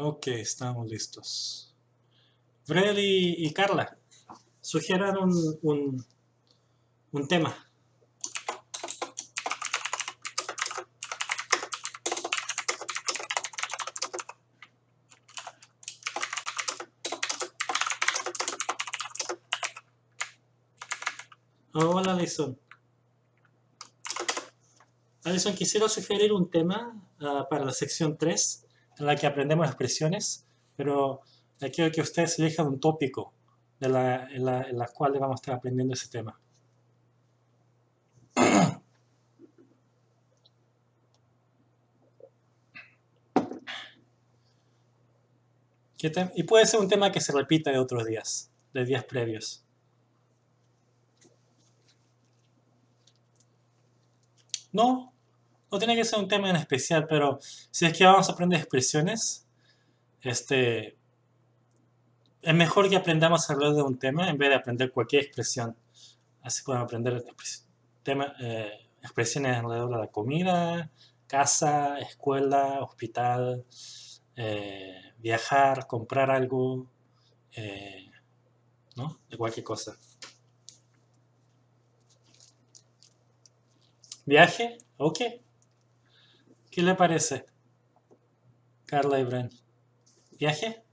Ok, estamos listos. Fred y, Carla, sugieran un, un, tema. Hola, Alison. Alison, quisiera sugerir un tema ah, para la sección 3, en la que aprendemos expresiones, pero quiero que ustedes elijan un tópico en, la, en cual vamos a estar aprendiendo ese tema. y puede ser un tema que se repita de otros días, de días previos. No, no tiene que ser un tema en especial, pero si es que vamos a aprender expresiones, este, es mejor que aprendamos a hablar de un tema en vez de aprender cualquier expresión. Así podemos aprender tema, eh, expresiones alrededor de la comida, casa, escuela, hospital, eh, viajar, comprar algo, eh, ¿no? De cualquier cosa. ¿Viaje? Ok. ¿Qué le parece? Carla y Bren. ¿Viaje?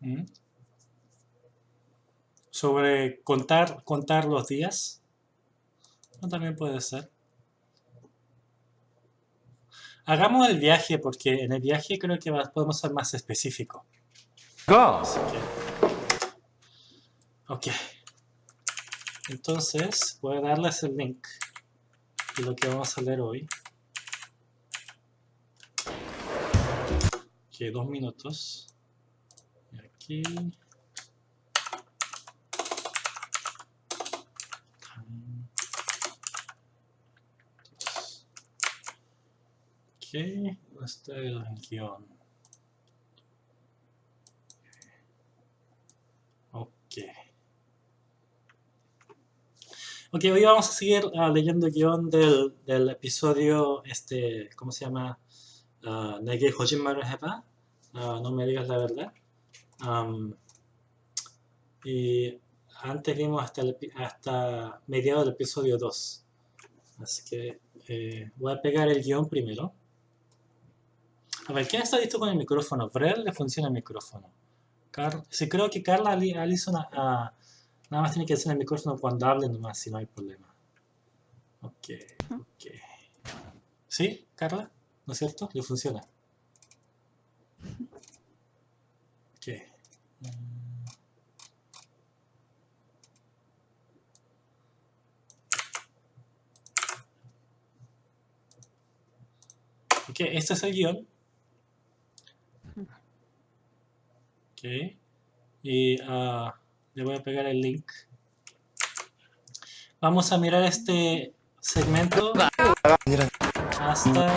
¿Mm? Sobre contar, contar los días. No, también puede ser. Hagamos el viaje porque en el viaje creo que podemos ser más específicos. Ok. Entonces voy a darles el link de lo que vamos a leer hoy. Ok, dos minutos. Y aquí. Ok, está el guion. Ok. Ok, hoy vamos a seguir uh, leyendo el guion del, episodio, este, ¿cómo se llama? Uh, Nege Hojimaru Heba. Uh, no me digas la verdad. Y antes vimos hasta, el, hasta mediados del episodio 2. Así que eh, voy a pegar el guion primero. A ver, ¿quién está listo con el micrófono? ¿Brel le funciona el micrófono? Car sí, creo que Carla Alison nada más tiene que hacer el micrófono cuando hable nomás, si no hay problema. Ok, ok. ¿Sí, Carla? ¿No es cierto? ¿Le funciona? Ok. Ok, este es el guion. Y uh, le voy a pegar el link. Vamos a mirar este segmento hasta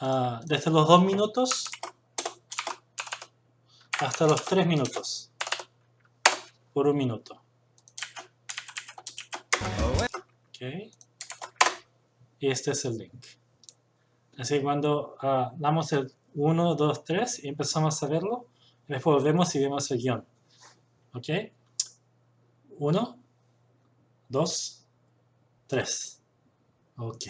uh, desde los dos minutos hasta los tres minutos. Por un minuto. Ok. Y este es el link. Así que cuando uh, damos el 1, 2, 3 y empezamos a verlo. Y después volvemos y vemos el guion. ¿Ok? 1, 2, 3. Ok.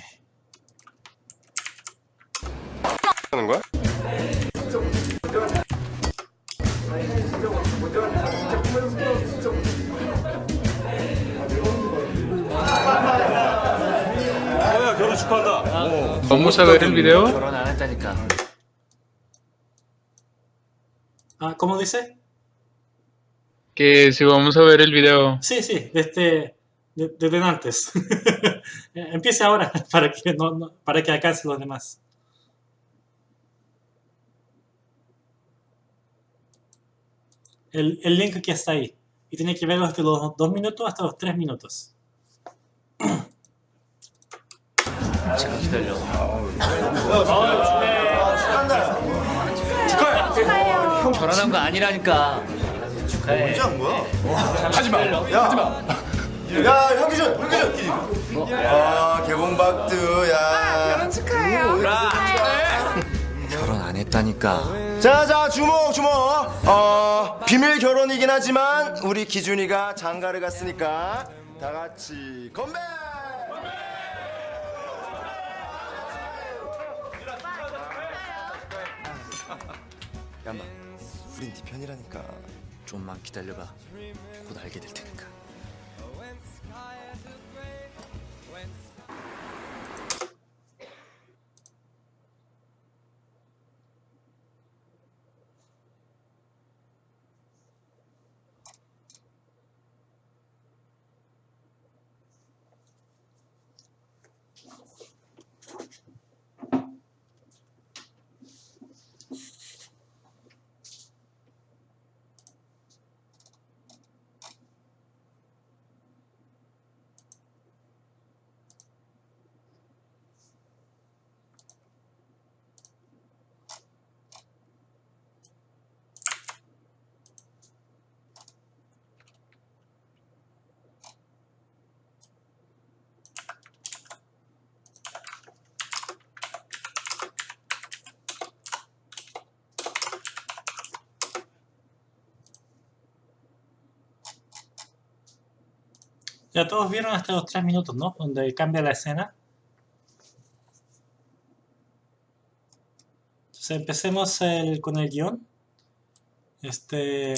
Vamos a ver el video. Ah, ¿Cómo dice? Que si vamos a ver el video. Sí, sí, desde, desde antes. Empiece ahora para que, no, no, para que alcance los demás. El, el link que está ahí. Y tiene que verlo desde los dos minutos hasta los tres minutos. 형 결혼한 거 아니라니까. 축하해. 언제 한 거야? 하지 마 야, 하지 마 야, 현기준, 현기준. 야, 개봉박드, 야. 결혼 축하해요. 결혼 안 했다니까. 자, 자, 주목, 주목. 어, 비밀 결혼이긴 하지만 우리 기준이가 장가를 갔으니까 다 같이 건배! 야마, 우린 네 편이라니까. 좀만 기다려봐. 곧 알게 될 테니까. Ya todos vieron hasta los tres minutos, ¿no? Donde cambia la escena. Entonces empecemos con el guion. Este,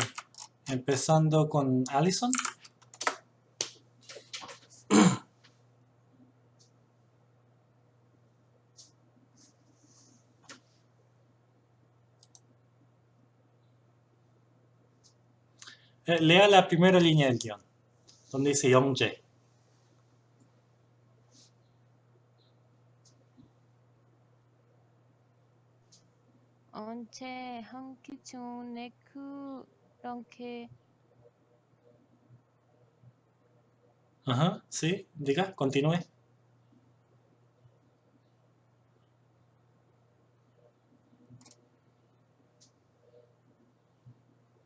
empezando con Allison. Eh, lea la primera línea del guion, donde dice Youngjae. 언제 한기 중에 그렇게 Ajá, sí, diga, continúe.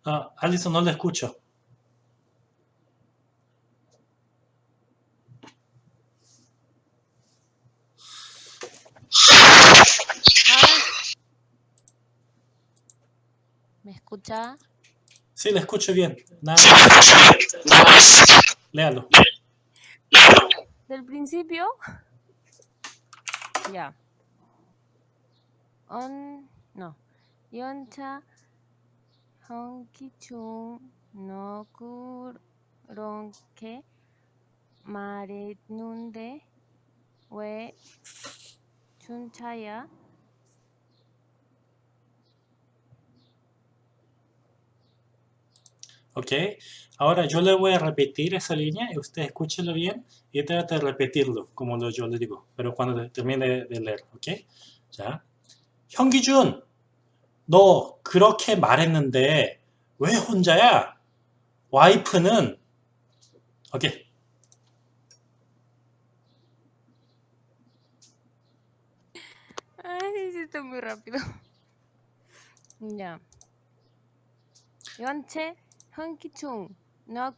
Ah, Alison, no la escucho. escucha? Sí, la escucho bien. Nada más. Léalo. ¿Del principio? Ya. On, no. Yoncha Honkichun no Kuronke Marenunde We Chunchaya Ok. Ahora yo le voy a repetir esa línea y usted escúchelo bien y trate de repetirlo como lo, yo le digo. Pero cuando termine de, leer. Ok. 자. 현기준! 너 그렇게 말했는데 왜 혼자야? 와이프는 오케이. Muy rápido. Ya. 연 체 현기충 너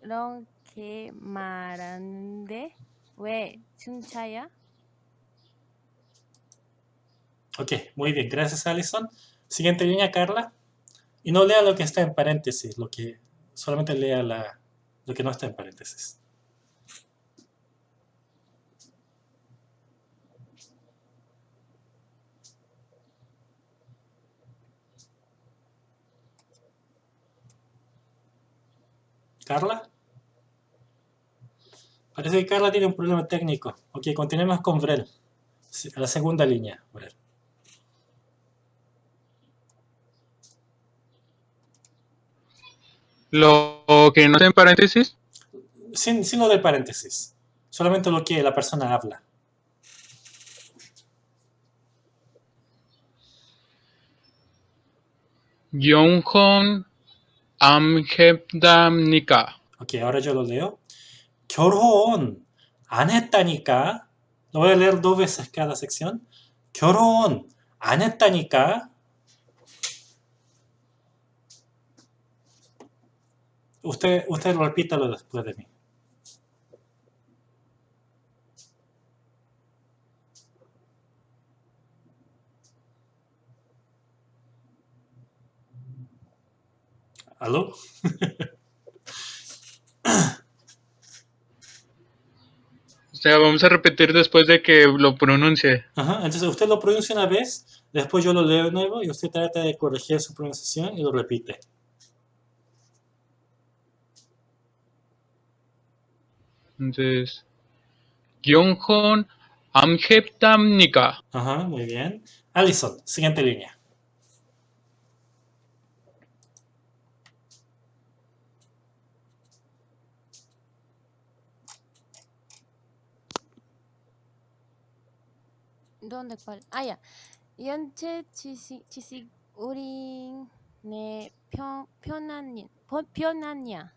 그렇게 말하는데 왜 춘차야? Ok, muy bien. Gracias, Alison. Siguiente línea, Carla. Y no lea lo que está en paréntesis, lo que solamente lea la, lo que no está en paréntesis. ¿Carla? Parece que Carla tiene un problema técnico. Ok, continuemos con Brel. Sí, La segunda línea, Brel. Lo que no está en paréntesis, Sin, sin lo del paréntesis. Solamente lo que la persona habla. 안했답니까? 오케이 알아줘도요. 결혼 안 했다니까. Lo voy a leer dos veces cada sección. 결혼 안 했다니까. Usted, usted repítalo después de mí. ¿Aló? O sea, vamos a repetir después de que lo pronuncie. Ajá, entonces usted lo pronuncia una vez, después yo lo leo de nuevo y usted trata de corregir su pronunciación y lo repite. Entonces, Gyonghon Amheptamnika. Ajá, muy bien. Alison, siguiente línea. ¿Dónde cuál? Ah, ya. 연체 지식 지식 우리 내 편, 편한 편- 편하냐?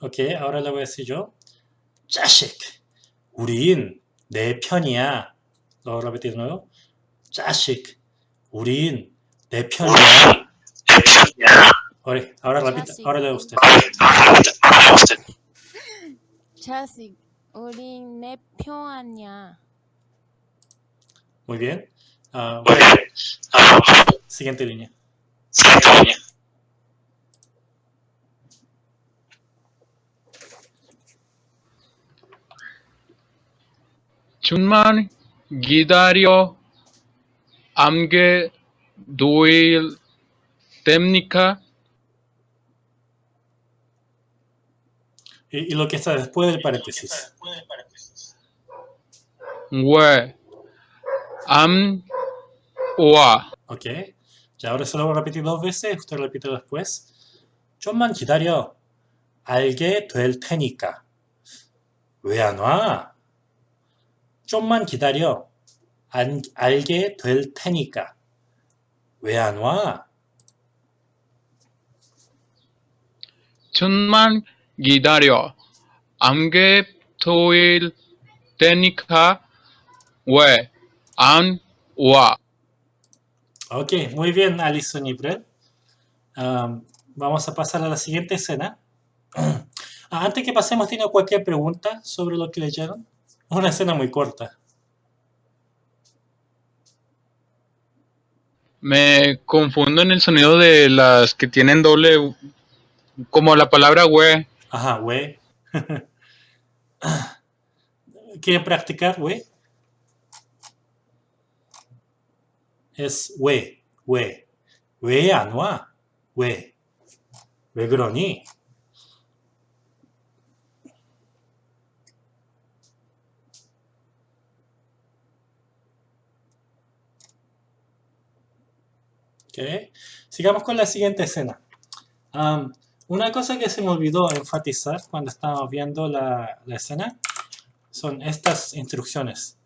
Ok, ahora le voy a decir yo. 자식, 우린 내 편이야. Lo repito de nuevo. 자식, 우린 내 편이야. Ahora, ahora repita, ahora leo usted. 자식 우리 내 편하냐? Muy bien. Ah, bueno. Siguiente línea. 좀만 기다려 암게 도일 됩니까? Y, y lo que está después del paréntesis. 왜? 암, 와. Ok. Ya ahora se lo voy a repetir dos veces. Usted repite después. 좀만 기다려. 알게 될 테니까. 왜 안 와? 좀만 기다려. 안, 알게 될 테니까. 왜 안 와? 좀만 기다려 암게 도일 되니까 왜 안 와? Ok, muy bien, Alison y Brett. Am, vamos a pasar a la siguiente escena. Ah, antes que pasemos, ¿tiene cualquier pregunta sobre lo que leyeron? Una escena muy corta. Me confundo en el sonido de las que tienen doble, como la palabra we. Ajá, güey. ¿Quieren practicar, güey? Es güey, güey. 왜 안 와? 왜? 왜 그러니? Ok. Sigamos con la siguiente escena. Am, una cosa que se me olvidó enfatizar cuando estábamos viendo la, la escena son estas instrucciones.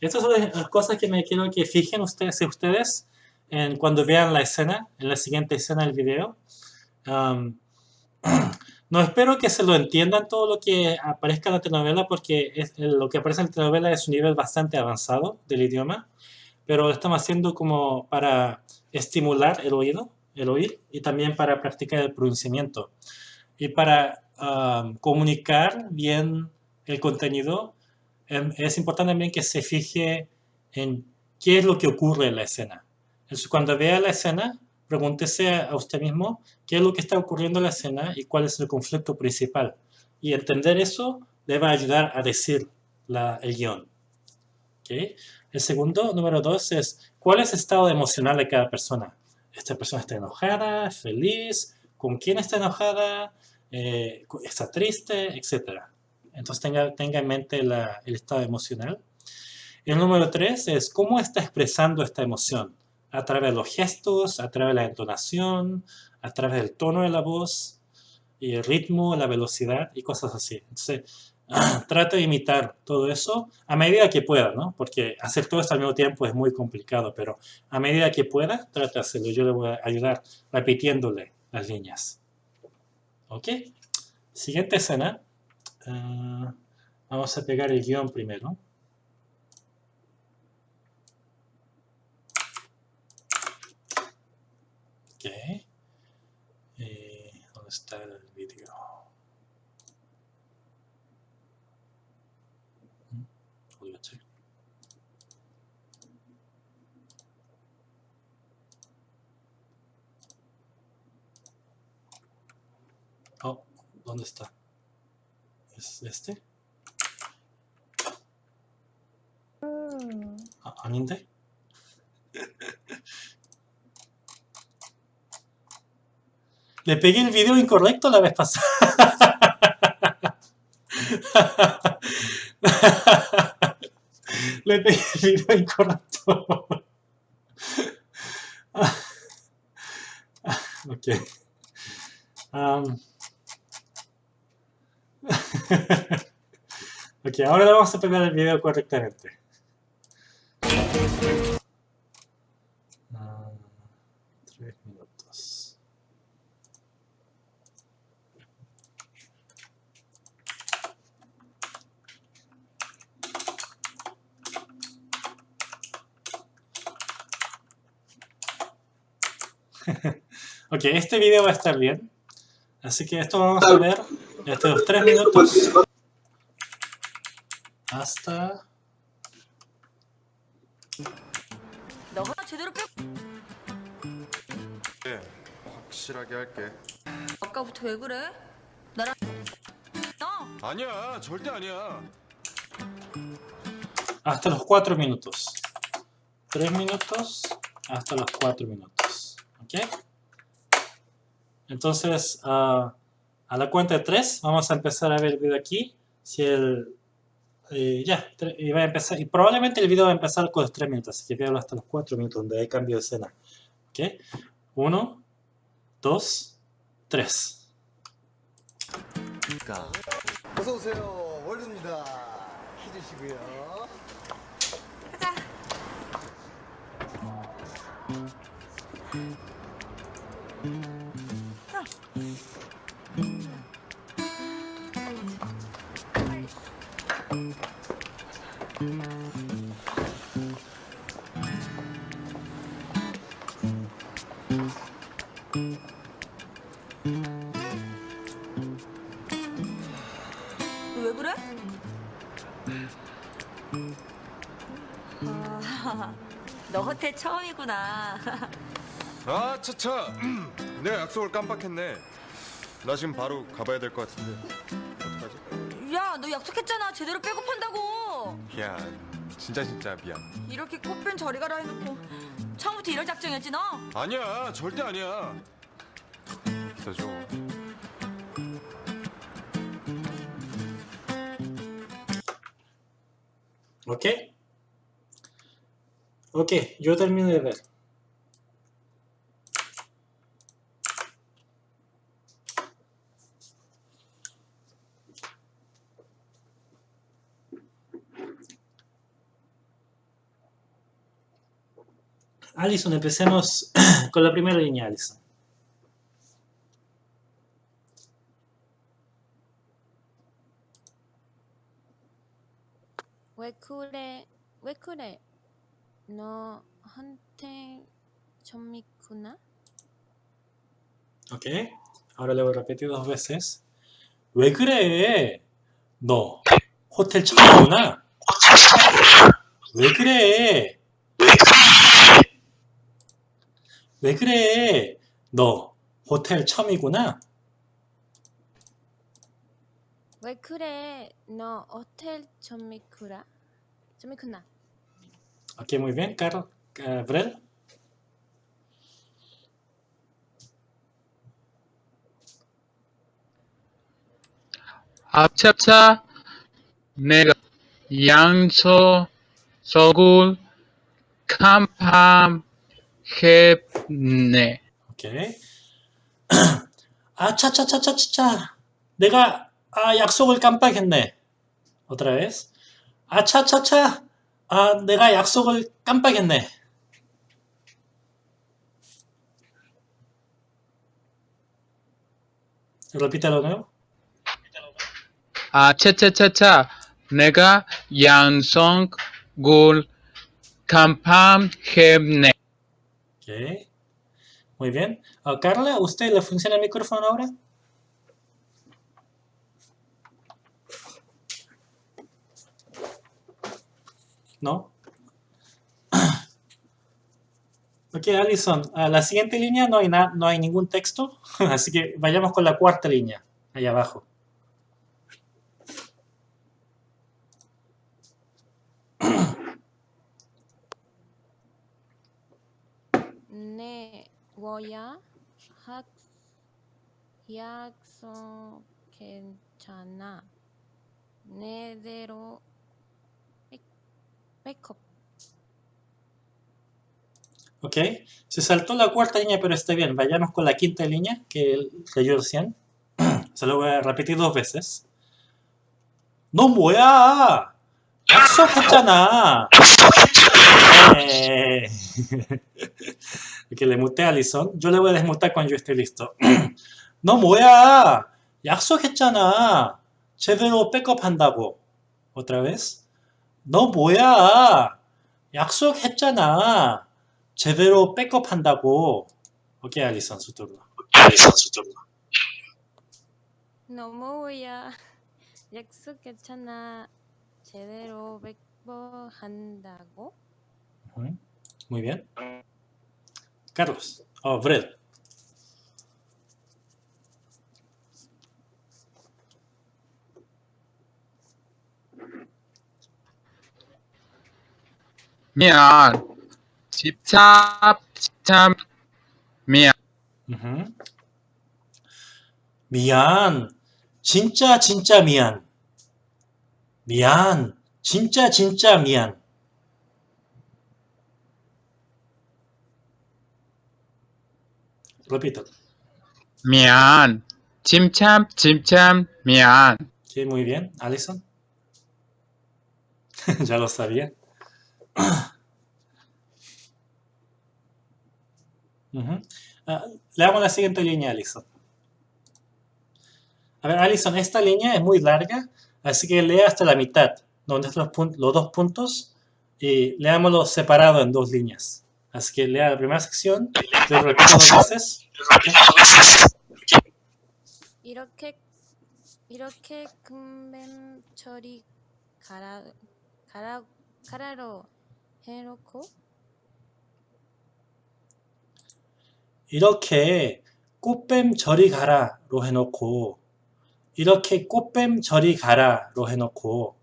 Estas son las cosas que me quiero que fijen ustedes, ustedes en cuando vean la escena, en la siguiente escena del video. Am, no espero que se lo entiendan todo lo que aparezca en la telenovela porque es- lo que aparece en la telenovela es un nivel bastante avanzado del idioma, pero estamos haciendo como para estimular el oído, el oír, y también para practicar el pronunciamiento. Y para am, comunicar bien el contenido, es importante también que se fije en qué es lo que ocurre en la escena. Entonces, cuando vea la escena, pregúntese a usted mismo qué es lo que está ocurriendo en la escena y cuál es el conflicto principal. Y entender eso le va a ayudar a decir la- el guion. ¿Ok? El segundo, número dos, es cuál es el estado emocional de cada persona. Esta persona está enojada, feliz, con quién está enojada, Eh, está triste, etc. Entonces tenga, tenga en mente la- el estado emocional. El número tres es cómo está expresando esta emoción. A través de los gestos, a través de la entonación, a través del tono de la voz, y el ritmo, la velocidad y cosas así. Entonces, trata de imitar todo eso a medida que pueda, ¿no? Porque hacer todo esto al mismo tiempo es muy complicado, pero a medida que pueda, trata de hacerlo. Yo le voy a ayudar repitiéndole las líneas. ¿Ok? Siguiente escena uh, vamos a pegar el guion primero. Eh, ¿Dónde está el vídeo? Mm, oh, ¿dónde está? ¿Es este? 아, 아닌데? Le pegué el video incorrecto la vez pasada. Le pegué el video incorrecto. ok. Um. ok, ahora vamos a pegar el video correctamente. Tres minutos. ok, este video va a estar bien. Así que esto vamos a ver estos tres minutos hasta 너가 제대로 빼. 네, 확실하게 할게 아까부터 왜 그래? 나랑 나 아니야 절대 아니야 hasta los 4 minutos. 3 minutos hasta los 4 minutos. ¿Ok? Entonces, ah, a la cuenta de 3, vamos a empezar a ver el video aquí. Si el... eh, ya, tre- y va a empezar, y probablemente el video va a empezar con los 3 minutos, así que véalo hasta los 4 minutos, donde hay cambio de escena. ¿Ok? 1, 2, 3. 그러니까 어서 오세요. 월드입니다. 키드시고요. 가자. 너 왜 그래? 아, 너 호텔 처음이구나. 아 차차 내가 약속을 깜빡했네 나 지금 바로 가봐야 될 것 같은데 약속했잖아. 제대로 빼고 판다고. 야 진짜 진짜 미안 이렇게 꽃뺀 저리 가라 해놓고 처음부터 이럴 작정이었지 너? 아니야 절대 아니야. Ok, yo termino de ver. Alison, empecemos con la primera línea, Alison. 왜 그래? 왜 그래? 너한테 좀 있구나? Ok, ahora le voy a repetir dos veces. 왜 그래? 너 호텔 처 왜 그래? 너 호텔 처음이구나. 왜 그래? 너 호텔 좀 있구나? 좀 있구나? Ok, muy bien, Carl. Brel. 합차차 내가 양서 서굴 캄팜 했네. Ok. 아, 차차차차차차. 내가 아, 약속을 깜빡했네. Otra vez. 아, 차차차. 아, 내가 약속을 깜빡했네. Repítelo de nuevo. 아, 차차차차 내가 양성굴 캄팜 했네. Muy bien. Ah, Carla, ¿usted le funciona el micrófono ahora? ¿No? Ok, Alison, a la siguiente línea no hay, no hay ningún texto, así que vayamos con la cuarta línea, allá abajo. 네, 워야 학 약속 괜찮아. 내대로 백- 백업. Ok, se saltó la cuarta línea, pero está bien. Vayamos con la quinta línea que leyó recién. Se lo voy a repetir dos veces. 너 뭐야? 약속했잖아. 네. que le muté a Alison. Yo le voy a desmutar cuando yo esté listo. 너 뭐야? 약속했잖아. 제대로 백업한다고. Otra vez. 너 뭐야? 약속했잖아. 제대로 백업한다고. 오케이, 알리선 su turno. 알리선 su turno. 너무야 약속했잖아. 제대로 백업한다고. Muy bien. Carlos. Oh, Fred. 미안. 집착, 집착, 미안. 우후. 미안. 진짜 진짜 미안. 미안. 진짜 진짜 미안. repito. Mian. Chimcham, chimcham, mian. Sí, muy bien. Alison. ya lo sabía. uh la siguiente línea Alison. A ver, Alison, esta línea es muy larga, así que lea hasta la mitad, donde están los, los dos puntos, y leámoslo separado en dos líneas. Así que lea la primera sección, lo repito dos veces. 이렇게 이렇게 금뱀 처리 가라 가라 가라로 해놓고 이렇게 꽃뱀 저리 가라로 해놓고 이렇게 꽃뱀 저리 가라로 해놓고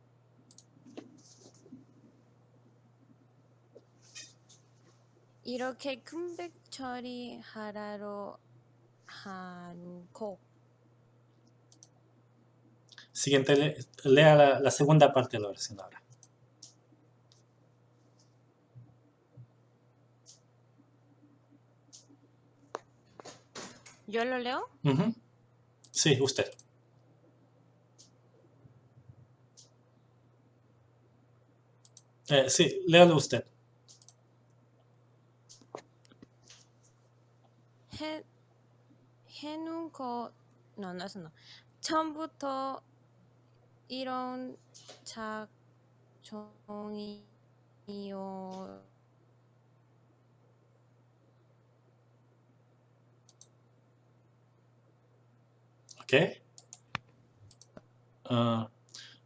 이렇게 금백 처리하라로 한곡 Siguiente, le- lea la, la segunda parte de la oración ahora. ¿Yo lo leo? Ujú. Sí, usted. Eh, sí, léalo usted. 해 해놓고 no no no 처음부터 이런 작종이요 오케이. 어,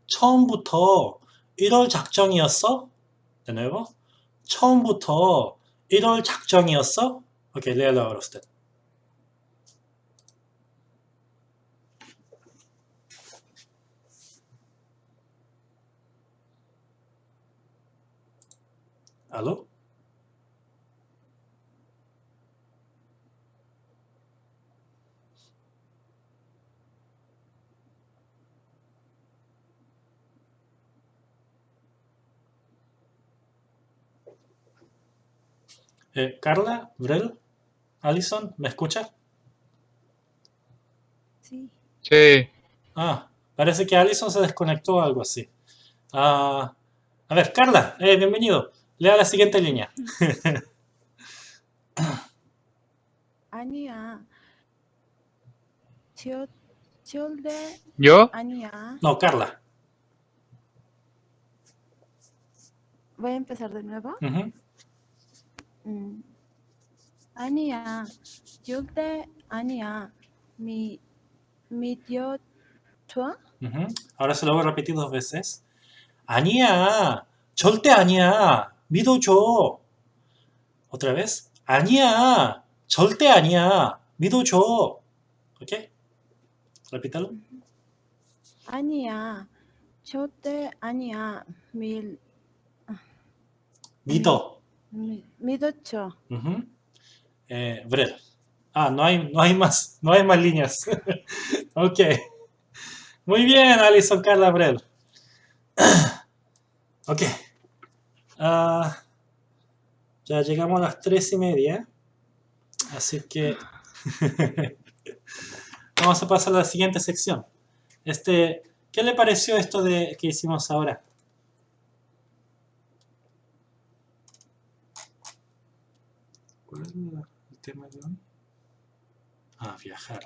처음부터 1월 작정이었어? Nuevo. 처음부터 1월 작정이었어? 오케이, léalo ahora usted. ¿Aló? Eh, Carla, Brel, Alison, ¿me escucha? Sí. Sí. Ah, parece que Alison se desconectó o algo así. Ah, a ver, Carla, eh, bienvenido. Lea la siguiente línea. 아니야. 지울 지울래 ¿Yo? 아니야. No, Carla. Voy a empezar de nuevo. Ujú. 음. 아니야. 지울래 아니야. 미 미디어 좋아? Ujú. Ahora se lo voy a repetir dos veces. 아니야, 절대 아니야. 믿어줘. otra vez. 아니야. 절대 아니야. 믿어줘. ¿Ok? Repítalo. 아니야. 절대 아니야. 밀, 믿어. 미, 믿었죠. Ujú. Eh, Brel. Ah, no hay, no hay más, no hay más líneas. ok. Muy bien, Alison Carla Brel. ok. Ah, ya llegamos a las tres y media. Así que vamos a pasar a la siguiente sección. Este, ¿Qué le pareció esto de que hicimos ahora? ¿Cuál es el tema de hoy? Ah, viajar.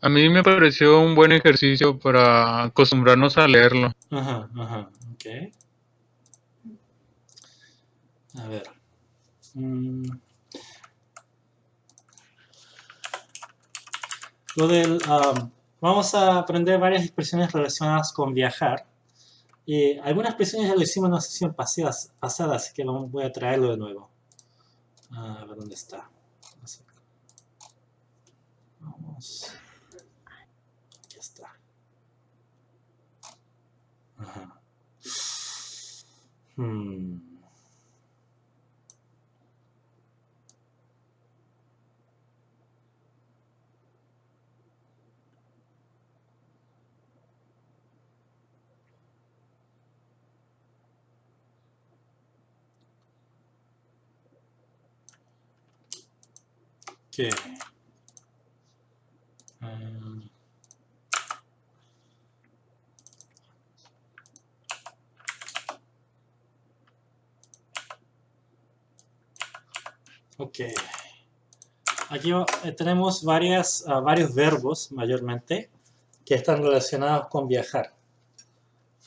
A mí me pareció un buen ejercicio para acostumbrarnos a leerlo. Ajá, ajá, ok. A ver. Mm. Lo del... am, vamos a aprender varias expresiones relacionadas con viajar. Y algunas expresiones ya lo hicimos en la sesión pasada, pasada así que voy a traerlo de nuevo. A ver dónde está. Vamos. Aquí está. Ajá. Hmm. ¿Qué? Ah. Ok. Aquí eh, tenemos varias, ah, varios verbos, mayormente, que están relacionados con viajar.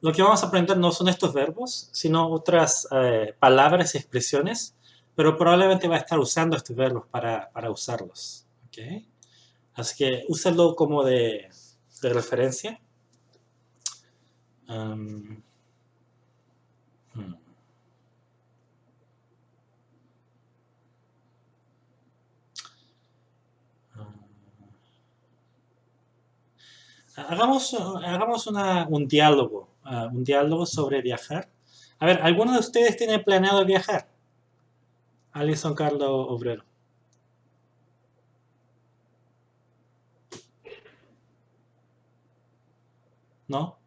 Lo que vamos a aprender no son estos verbos, sino otras eh, palabras y expresiones, pero probablemente va a estar usando estos verbos para, para usarlos. ¿ok? Así que úsenlo como de, de referencia. Hmm. Hagamos, hagamos una- un diálogo, ah, un diálogo sobre viajar. A ver, ¿alguno de ustedes tiene planeado viajar? Alison, Carlos, Obrero. ¿No?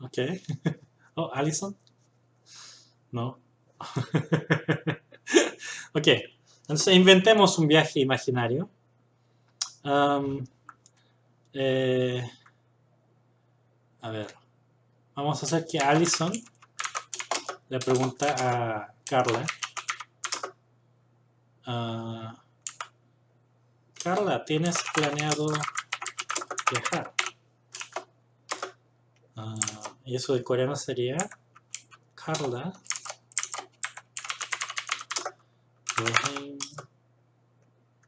Ok. Oh, Alison. No. ok. Entonces inventemos un viaje imaginario. Am, eh, a ver. Vamos a hacer que Alison le pregunta a Carla. ah, Carla, ¿tienes planeado viajar? Ah, y eso de coreano sería Carla. 여행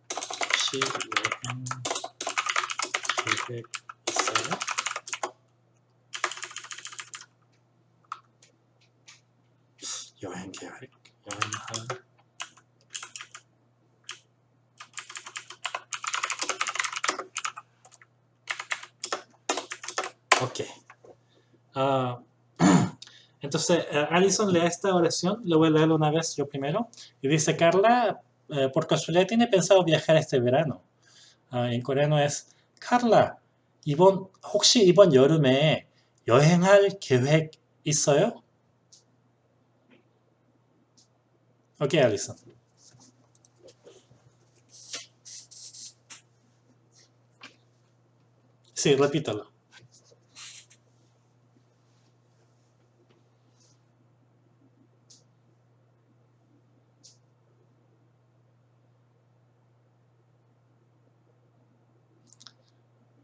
혹시 여행 계획 여행 계획? 여행할 Ok. Ah, entonces, eh, Alison lee esta oración, le voy a leerla una vez yo primero. Y dice, Carla, eh, por casualidad tiene pensado viajar este verano. 아, en coreano es, Carla, 이번, 혹시 이번 여름에 여행할 계획 있어요? Ok, Alison. Sí, repítalo.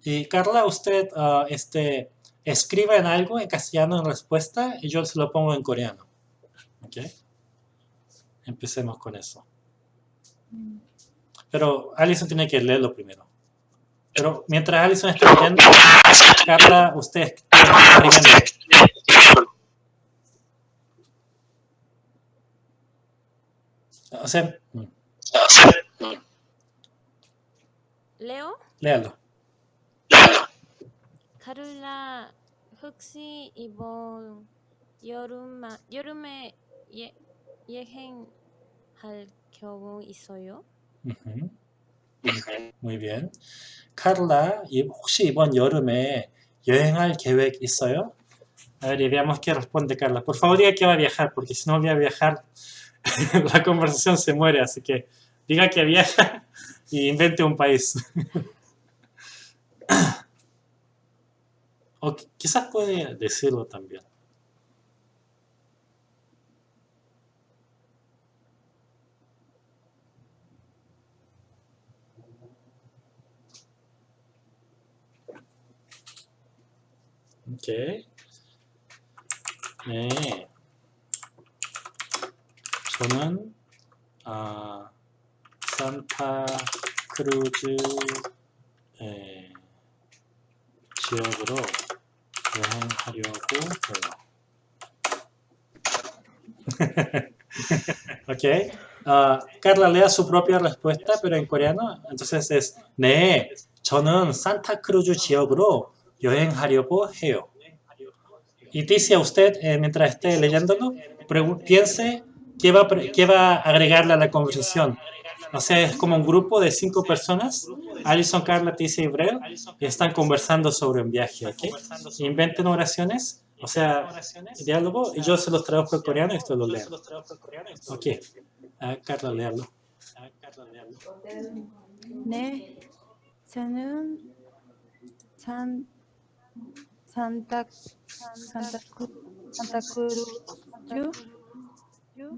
Y Carla, usted ah, este, escriba en algo en castellano en respuesta y yo se lo pongo en coreano. ¿Ok? Empecemos con eso. Pero Alison tiene que leerlo primero. Pero mientras Alison está leyendo, Carla, usted está escribiendo. O sea, mm, Leo? léalo. 카를라 혹시 이번 여름마, 여름에 예, 여행할 경우 있어요? Ujú. Muy bien. Carla, ¿y 혹시 이번 여름에 여행할 계획 있어요? A ver, y veamos qué responde Carla. Por favor, diga que va a viajar, porque si no voy a viajar, la conversación se muere. Así que diga que viaja y invente un país. o qui- quizás puede decirlo también. 오케이. 네. 저는 아, 산타 크루즈 에, 지역으로 여행하려고 해요. ok. Ah, Carla lea su propia respuesta, pero en coreano. Entonces es 네, 저는 산타크루즈 지역으로 여행하려고 해요. Y dice a usted, eh, mientras esté leyéndolo, pregu- piense qué va, a pre- qué va a agregarle a la conversación. O sea, es como un grupo de cinco personas, Alison, Carla, Ticia y Breo, y están conversando sobre un viaje, ¿ok? Inventen oraciones, o sea, diálogo, y yo se los traduzco en coreano y ustedes lo leen. Ok, Ah, Carla, léalo. 네, 저는 산 Santa, Santa, Santa Cruz,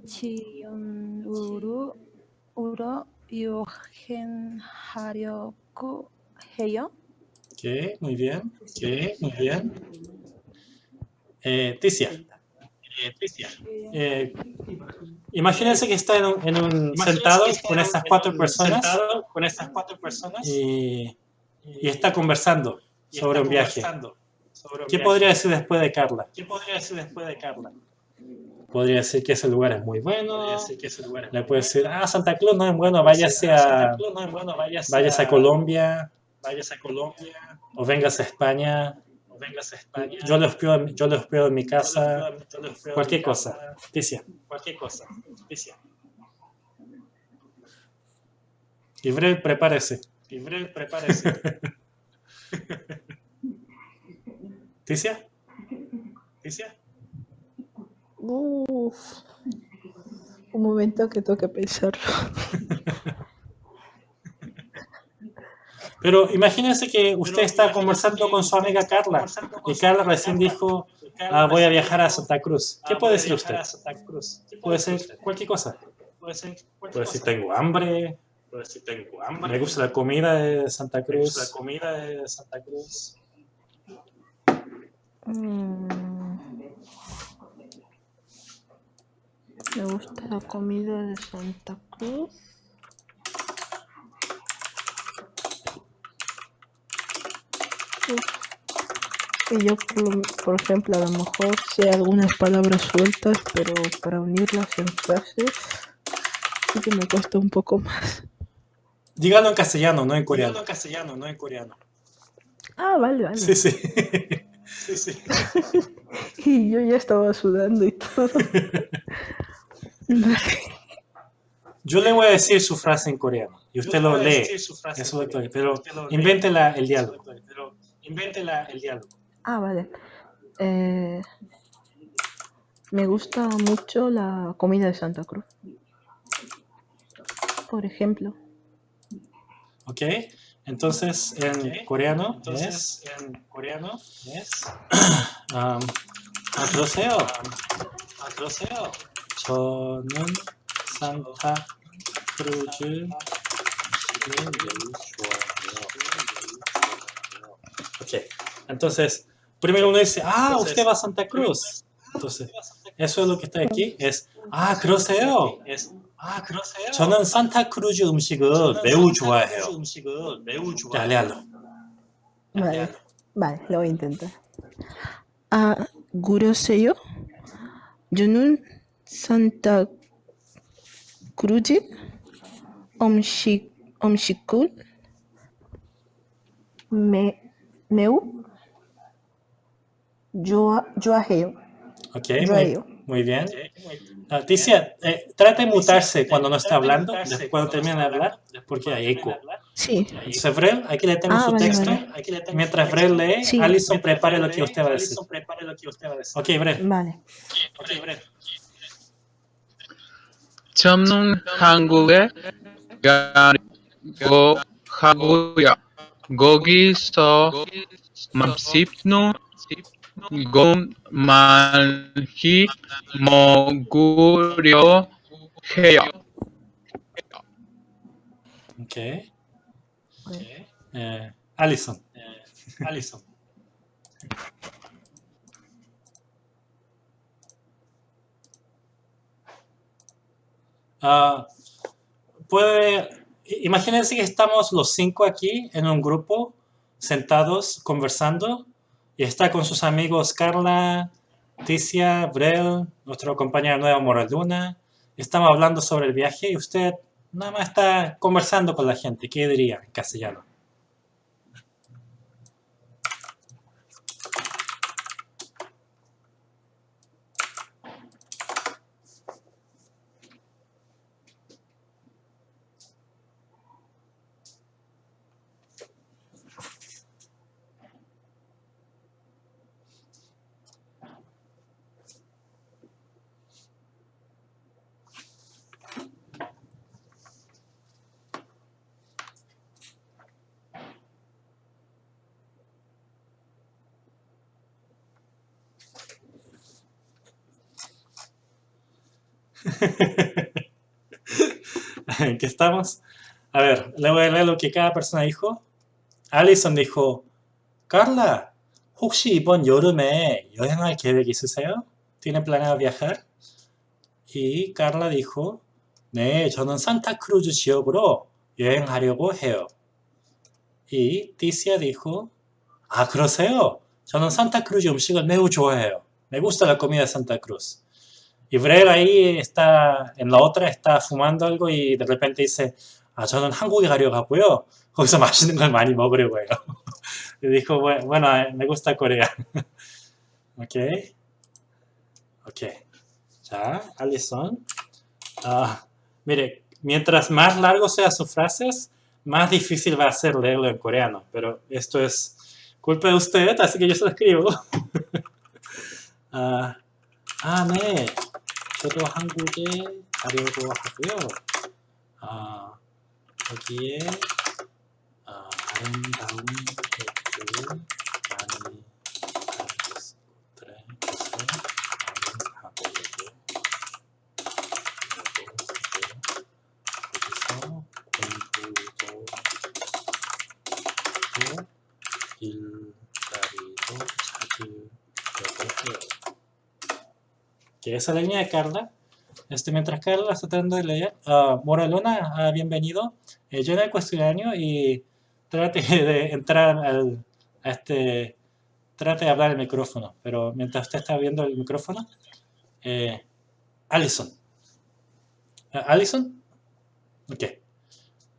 Chiyonuru, Uro, Yogen, Haryoku, Heyo. Ok, muy bien. Ok, muy bien. Eh, Ticia. Eh, Ticia. Eh, imagínense que está en un, en un sentado con estas cuatro personas. Con estas cuatro personas. Y, y está conversando y sobre un viaje. sobre un ¿Qué viaje. podría decir después de Carla? ¿Qué podría decir después de Carla? Podría decir que ese lugar es muy bueno. Que ese lugar es Le puede decir, ah, Santa Cruz no es bueno, váyase "Ah, Santa a, Cruz no es bueno, váyase, váyase a Colombia váyase a Colombia o vengas a España. o vengas a España. Yo le hospedo, yo hospedo en mi Yo casa. yo le hospedo en Cualquier mi cosa. casa, Ticia. Cualquier cosa. Ticia. Prepárese. Breve, prepárese. Ticia. Ticia. Uf. Un momento que tengo que pensarlo. Pero imagínense que usted Pero está conversando con su amiga Carla y Carla recién dijo, ah, voy a viajar a dijo, Santa Cruz. ¿Qué "Ah, puede a decir usted? a Santa Cruz". ¿Qué Puede ser usted? cualquier cosa. Puede ser cualquier Puede decir, tengo hambre, Tengo hambre. me gusta la comida de Santa Me gusta la Cruz. comida de Santa Cruz. Mm. Me gusta la comida de Santa Cruz. Y yo, por, por ejemplo, a lo mejor sé algunas palabras sueltas, pero para unirlas en frases sí que me cuesta un poco más. Dígalo en castellano, no en Dígalo coreano. en castellano, no en coreano. Ah, vale, vale. Sí, sí. Sí, sí. Y yo ya estaba sudando y todo. Yo le voy a decir su frase en coreano y usted Yo lo lee. Eso pero invéntela el diálogo. Pero invéntela el diálogo. Ah, vale. Eh, me gusta mucho la comida de Santa Cruz. Por ejemplo. ¿Ok? Entonces, en Ok. coreano Entonces, en coreano es es... um, 그러세요. acroceo. 저는 산타 크루즈 매우 좋아해요. Ok. Entonces, primero uno dice, ah, Entonces, usted va a Santa Cruz. Entonces, eso es lo que está aquí. Es, ah, 그러세요. Es 아, 그러세요? 저는 산타크루즈 음식을 매우 좋아해요. 음식을 매우 좋아해요. Vale, vale, lo voy a intentar. Ah, Guroseyo, Junun Santa Cruz, Omshikul, me, Meu, Joaheo. Ok, muy, muy bien. Okay, muy bien. Ah, Ticia, eh, trate de mutarse cuando no está hablando, después cuando termine de hablar, porque hay eco. Sí. Entonces, Brel, aquí le tengo Ah, su vale, texto. vale. Mientras Brel lee, Sí. Alison prepare lo que usted va a decir. Ok, Brel. Vale. 저는 한국에 가려고 하고요. 거기서 맛있는 Gom Manji Moguryo Heyo. Okay. Eh, Alison. Eh, Alison. Uh, puede, imagínense que estamos los cinco aquí en un grupo, sentados, conversando, y está con sus amigos Carla, Ticia, Brel, nuestro compañero nuevo Moraluna. Estamos hablando sobre el viaje y usted nada más está conversando con la gente. ¿Qué diría en castellano? ¿En qué estamos? A ver, le voy a leer lo que cada persona dijo. Alison dijo, Carla, 혹시 이번 여름에 여행할 계획 있으세요? ¿Tiene planeado viajar? Y Carla dijo, 네, 저는 산타크루즈 지역으로 여행하려고 해요. Y Ticia dijo, 아, 그러세요? 저는 산타크루즈 음식을 매우 좋아해요. Me gusta la comida de Santa Cruz. Y Brel ahí está, en la otra está fumando algo y de repente dice, 아, 저는 한국에 가려고 하고요. 거기서 맛있는 걸 많이 먹으려고 해요. y dijo, bueno, bueno, me gusta Corea. ok. Ok. Ya, Alison. Ah, mire, mientras más largo sean sus frases, más difícil va a ser leerlo en coreano. Pero esto es culpa de usted, así que yo se lo escribo. 아, 아, 네. 저도 한국에 가려고 하고요. 아, 여기에 아, 아름다운 곳들 que esa es la línea de Carla. Este, mientras Carla está tratando de leer, ah, Moralona, ah, bienvenido. Eh, llena el cuestionario y trate de entrar al, a este, trate de hablar el micrófono. Pero mientras usted está viendo el micrófono, eh, Alison. Ah, ¿Alison? Ok.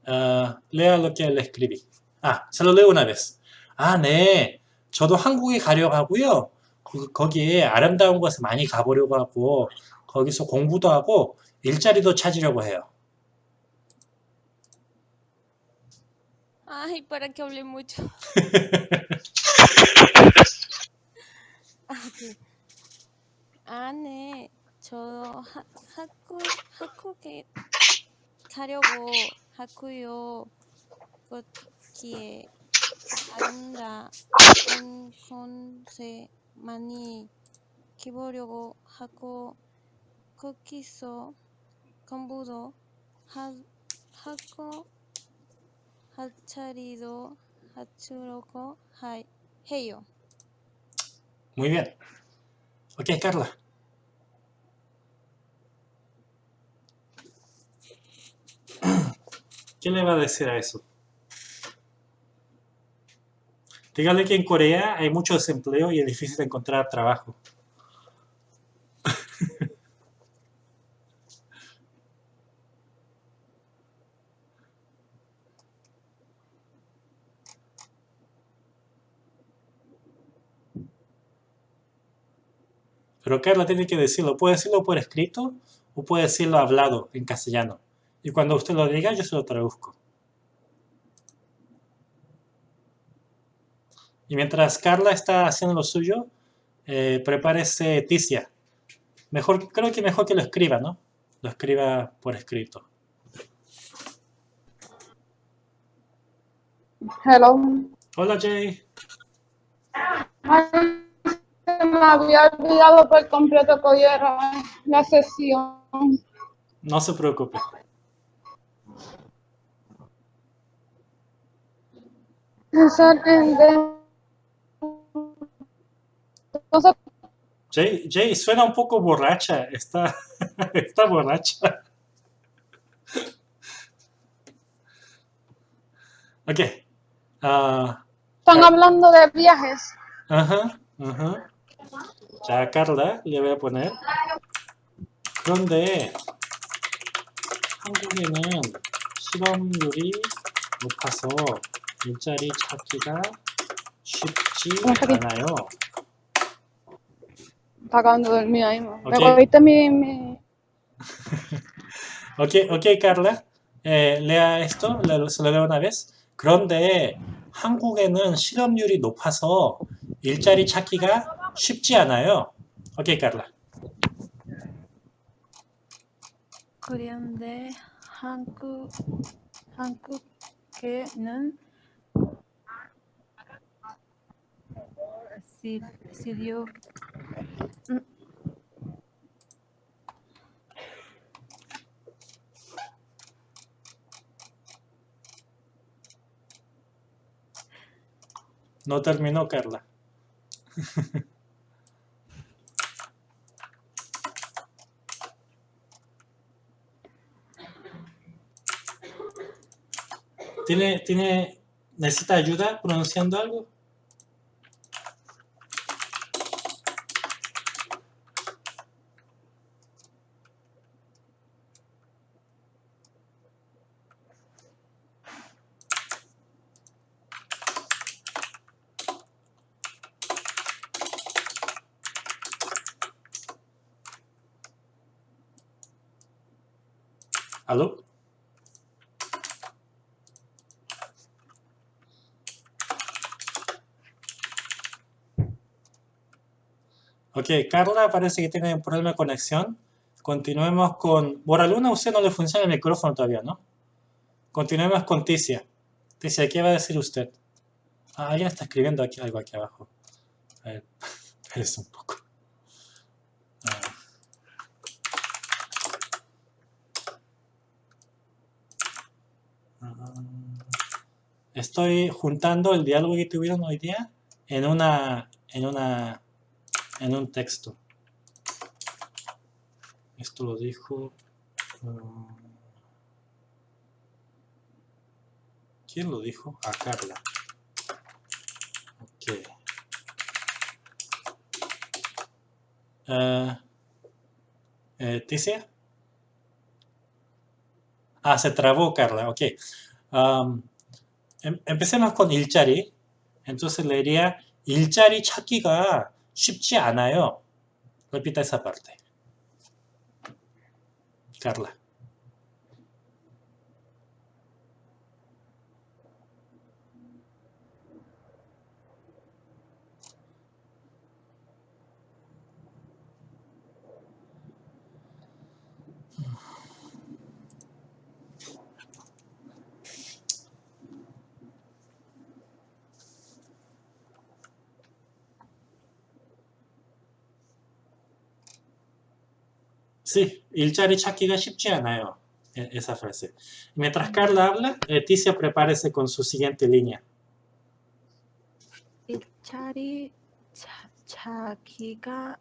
Ah, lea lo que le escribí. 아, se lo leo una vez. 아, 네. 저도 한국에 가려고 하고요. 그- 거기에 아름다운 곳에 많이 가보려고 하고 거기서 공부도 하고 일자리도 찾으려고 해요. Ay, para que hable mucho. 네. 저 하, 학교, 학교에 가려고 하고요. 거기에 아름다운 곳에 많이 기보려고 하고 거기서 공부도 하, 하고 하차리도 하추려고 하, 해요. Muy bien. Ok, Carla. ¿Qué le va a decir a eso? Dígale que en Corea hay mucho desempleo y es difícil encontrar trabajo. Pero Carla tiene que decirlo. Puede decirlo por escrito o puede decirlo hablado en castellano. Y cuando usted lo diga, yo se lo traduzco. Y mientras Carla está haciendo lo suyo, eh, prepárese Ticia. Mejor, creo que mejor que lo escriba, ¿no? Lo escriba por escrito. Hello. Hola Jay. Ay, me había olvidado por completo que hoy era la sesión. No se preocupe. Excelente. Entonces, Jay, Jay suena un poco borracha. Está, está borracha. Ok. Ah, están hablando de viajes. ajá, ajá. Ya Carla le voy a poner. 그런데 한국에는 실업률이 높아서 일자리 찾기가 쉽지 않아요. De dormir ahí. ¿Me Ok. cogiste mi, mi... Ok, ok, Carla. Eh, lea esto, se lo leo una vez. 그런데 한국에는 실업률이 높아서 일자리 찾기가 쉽지 않아요. Ok, Carla. 그런데 한국 한국에는 si, si No terminó, Carla. ¿Tiene, tiene, necesita ayuda pronunciando algo? Ok, Carla parece que tiene un problema de conexión. Continuemos con... Boraluna, usted no le funciona el micrófono todavía, ¿no? Continuemos con Ticia. Ticia, ¿qué va a decir usted? Ah, alguien está escribiendo aquí, algo aquí abajo. A ver, un poco. Estoy juntando el diálogo que tuvieron hoy día en una, en una, en un texto. Esto lo dijo. ah, ¿Quién lo dijo? A Carla. Ok. Ah, eh, ¿Ticia? Ah, se trabó Carla, ok. Am, em- empecemos con 일자리. Entonces le diría 일자리 찾기가 쉽지 않아요. Esa parte. Carla. Sí, 일자리 찾기가 쉽지 않아요. e- Esa frase. Mientras Carla habla, eh, Ticia prepárese con su siguiente línea. 일자리 차, 차기가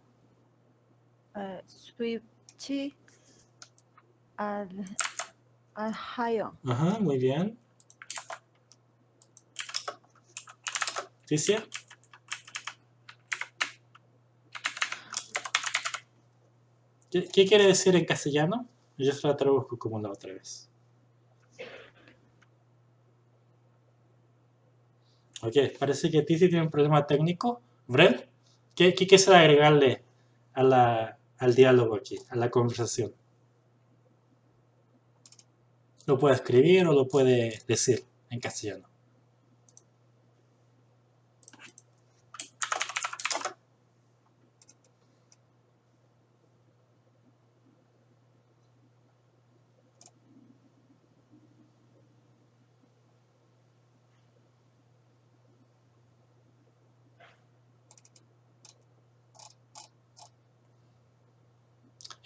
어, 쉽지 않, 않아요. Ajá, muy bien. Ticia. ¿Qué, quiere decir en castellano? Yo se la traduzco como la otra vez. Ok, parece que Tizi tiene un problema técnico. Brel, ¿qué, qué quisiera agregarle a la, al diálogo aquí, a la conversación? Lo puede escribir o lo puede decir en castellano.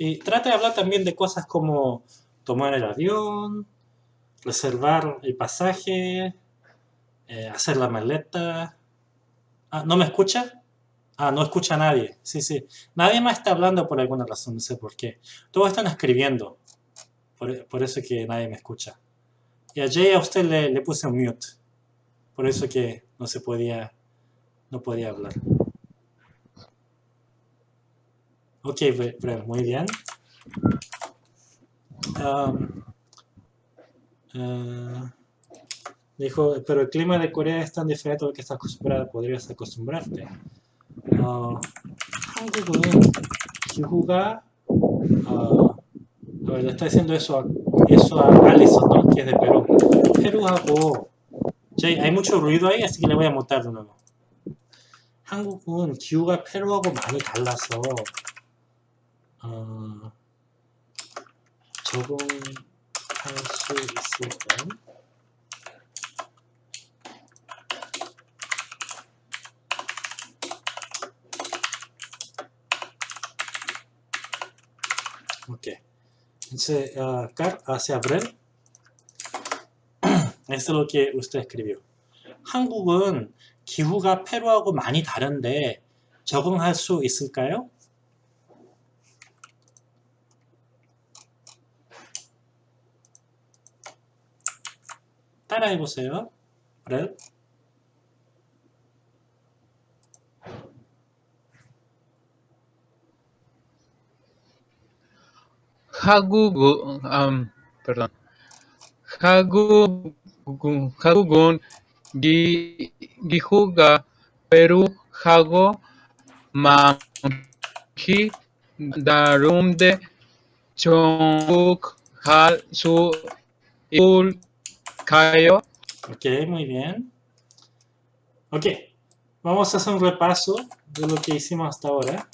Y trata de hablar también de cosas como tomar el avión, reservar el pasaje, eh, hacer la maleta. Ah, ¿no me escucha? Ah, no escucha a nadie. Sí, sí. Nadie más está hablando por alguna razón, no sé por qué. Todos están escribiendo. Por, por eso que nadie me escucha. Y a Jay a usted le, le puse un mute. Por eso que no se podía, no podía hablar. Ok, Bre- Brent, muy bien. Um, eh, dijo, pero el clima de Corea es tan diferente al que estás acostumbrada, podrías acostumbrarte. 어, 한국은 기후가 어, a ver, le está diciendo eso a, eso a Alison, ¿no? que es de Perú. Perú하고 Jay, hay mucho ruido ahí, así que le voy a mutar de nuevo. 한국은 기후가 페루하고 많이 달라서 어, 적응할 수 있을까? Ok. Entonces, ah, Car hacia Brel. Esto es lo que usted escribió. 한국은 기후가 페루하고 많이 다른데 적응할 수 있을까요? 따라해 보세요. 브렐. 한국, 음, perdón. 한국, 한국은 기, 기후가 페루 하고 많이 다른데 정복할 수 있을 까요? Ok, muy bien. Ok, vamos a hacer un repaso de lo que hicimos hasta ahora.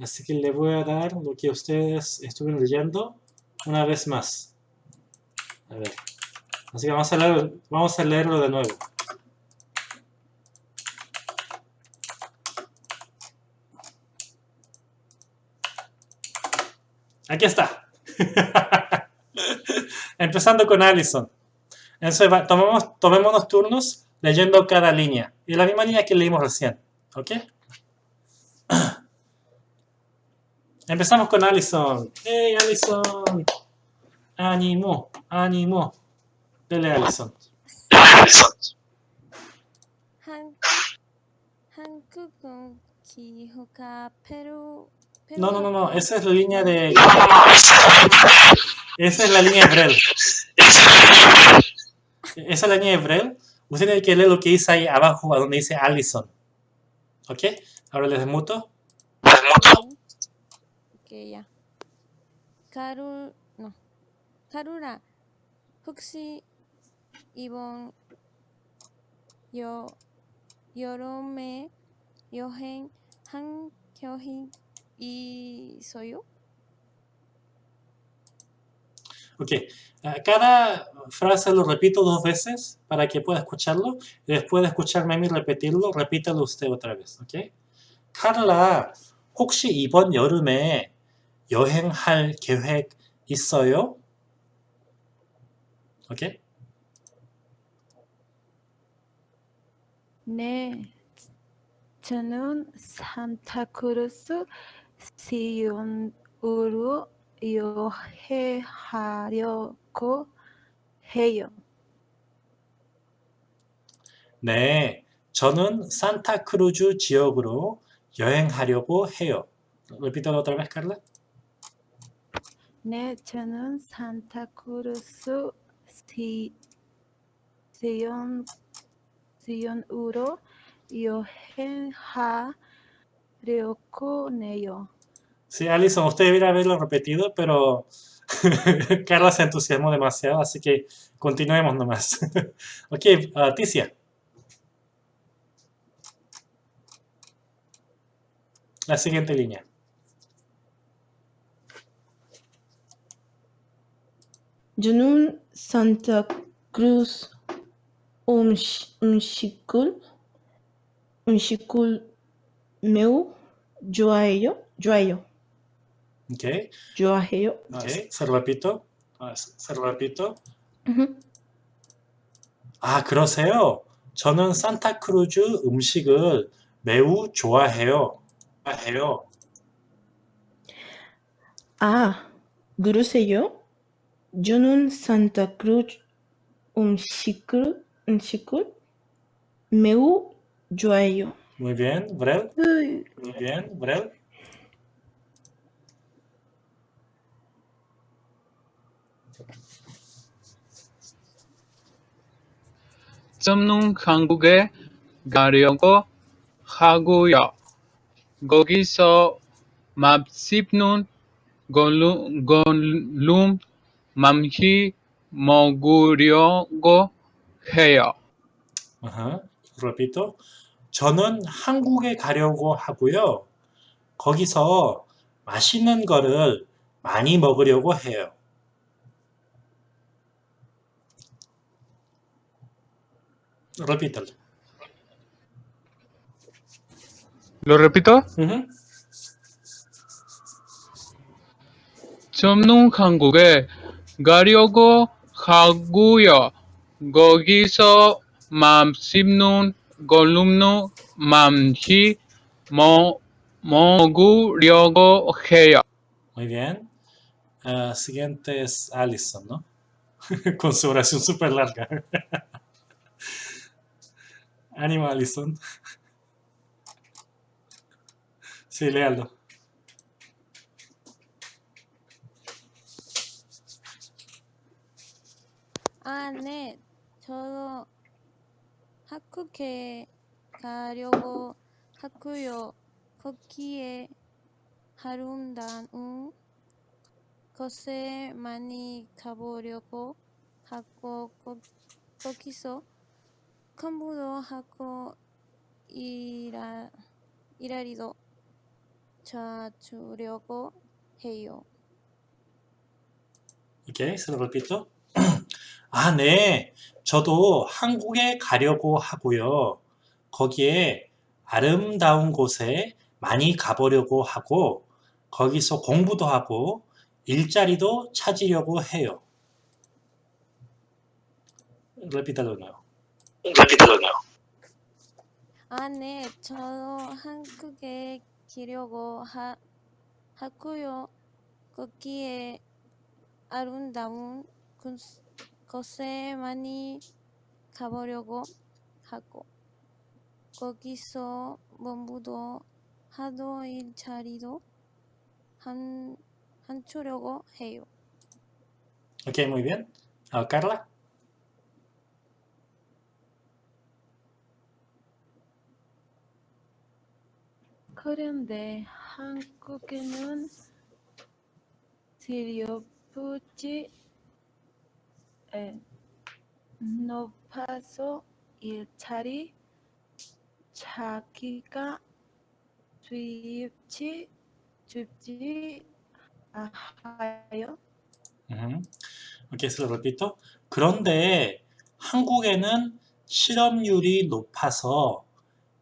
Así que le voy a dar lo que ustedes estuvieron leyendo una vez más. A ver. Así que vamos a, vamos a leerlo de nuevo. Aquí está. Empezando con Allison. Entonces va, tomemos, tomémonos turnos leyendo cada línea. Y la misma línea que leímos recién. ¿Ok? Empezamos con Allison. ¡Hey, Allison! ¡Ánimo! ¡Ánimo! Dele, Allison. Allison. No, no, no, no. Esa es la línea de... Esa es la línea de Brel esa es la línea de Braille, usted tiene que leer lo que dice ahí abajo, a donde dice Allison. ¿Ok? Ahora les desmuto. Ok, ya. Karu... no. Karura, Huxi, Ibon, Yo, Yorome, Yohen, Han, Kyohin y Soyo. Ok. Ah, Cada frase lo repito dos veces para que pueda escucharlo. Y después de escucharme a mí repetirlo, repítalo usted otra vez. ¿Ok? 카를라, 혹시 이번 여름에 여행할 계획 있어요? ¿Ok? 네, 저는 산타크루스 시온으로 여행하려고 해요. 네, 저는 산타크루즈 지역으로 여행하려고 해요. Repítalo otra vez, Carla. 네, 저는 산타크루스 시, 시온, 시온으로 여행하려고 해요. Sí, Alison, usted debería haberlo repetido, pero Carla se entusiasmó demasiado, así que continuemos nomás. ok, uh, Ticia. La siguiente línea. Junun Santa Cruz Umshikul Umshikul Meu Joayo Joayo 식, 음식을 음식을 매우 좋아해요. 좋아해요. Ok, 좋아해요. ok, se lo repito. Ah, Se lo repito. ujú. 아, 그러세요? 저는 산타크루즈 음식을 매우 좋아해요. 좋아해요. 아, 그러세요? 저는 산타크루즈 음식을 음식을 매우 좋아해요. Muy bien, Brel. Muy bien, Brel. 점는 한국에 가려고 하고요. 거기서 맛있는 걸룸, 걸룸 맘히 먹으려고 해요. Ajá, repito. 저는 한국에 가려고 하고요. 거기서 맛있는 거를 많이 먹으려고 해요. Repítalo. ¿Lo repito? Ujú. 점는 한국에 가려고 하고요. 거기서 맛있는 걸룸 맘히 먹, 먹으려고 해요. Muy bien. Ah, siguiente es Allison, ¿no? Con su oración súper larga. Ánimo, Allison. Sí, léalo. 아, 네. 저도 학교에 가려고 하고요. 거기에 아름다운 곳에 많이 가보려고 하고 거, 거기서 공부도 하고 일하, 일하리도 찾으려고 해요. Ok, se lo repito. 아, 네. 저도 한국에 가려고 하고요. 거기에 아름다운 곳에 많이 가보려고 하고, 거기서 공부도 하고, 일자리도 찾으려고 해요. Repítalo. Nuevo. 아, 네. 저도 한국에 가려고 하, 하고요. 거기에 아름다운 곳, 곳에 많이 가보려고 하고 거기서 공부도 하도 일자리도 한, 한추려고 해요. Ok, muy bien. Ah, Carla. 그런데 한국에는 실업률이 에, 높아서 일자리 찾기가 쉽지 쉽지 않아요. Ujú. Ok, se lo repito. 그런데 한국에는 실업률이 높아서